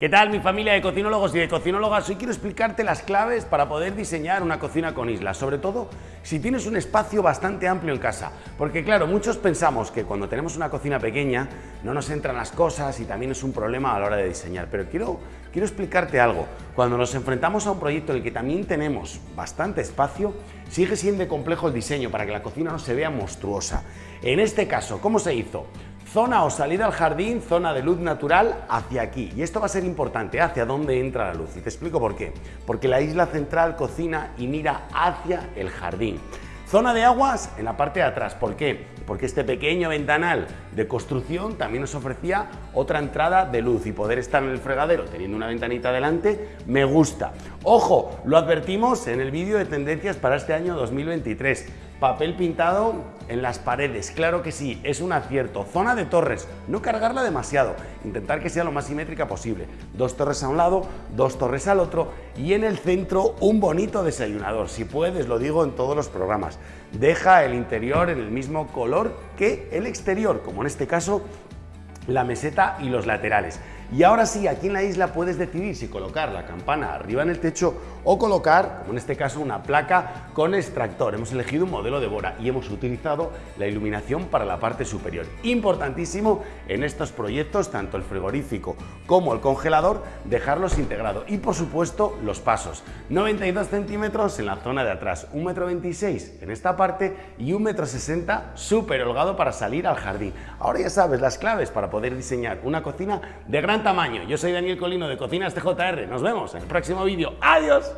¿Qué tal mi familia de cocinólogos y de cocinólogas? Hoy quiero explicarte las claves para poder diseñar una cocina con islas, sobre todo si tienes un espacio bastante amplio en casa. Porque claro, muchos pensamos que cuando tenemos una cocina pequeña no nos entran las cosas y también es un problema a la hora de diseñar. Pero quiero, quiero explicarte algo. Cuando nos enfrentamos a un proyecto en el que también tenemos bastante espacio, sigue siendo complejo el diseño para que la cocina no se vea monstruosa. En este caso, ¿cómo se hizo? Zona o salida al jardín, zona de luz natural hacia aquí. Y esto va a ser importante, hacia dónde entra la luz. Y te explico por qué. Porque la isla central cocina y mira hacia el jardín. Zona de aguas en la parte de atrás. ¿Por qué? Porque este pequeño ventanal de construcción también nos ofrecía otra entrada de luz y poder estar en el fregadero teniendo una ventanita delante me gusta. Ojo, lo advertimos en el vídeo de tendencias para este año 2023 Papel pintado en las paredes, claro que sí, es un acierto. Zona de torres, no cargarla demasiado, intentar que sea lo más simétrica posible. Dos torres a un lado, dos torres al otro y en el centro un bonito desayunador. Si puedes, lo digo en todos los programas. Deja el interior en el mismo color que el exterior, como en este caso la meseta y los laterales. Y ahora sí, aquí en la isla puedes decidir si colocar la campana arriba en el techo o colocar, como en este caso, una placa con extractor. Hemos elegido un modelo de Bora y hemos utilizado la iluminación para la parte superior. Importantísimo en estos proyectos, tanto el frigorífico como el congelador, dejarlos integrados. Y por supuesto, los pasos. 92 centímetros en la zona de atrás, 1,26 m en esta parte y 1,60 m súper holgado para salir al jardín. Ahora ya sabes las claves para poder diseñar una cocina de gran tamaño. Yo soy Daniel Colino de Cocinas TJR. Nos vemos en el próximo vídeo. ¡Adiós!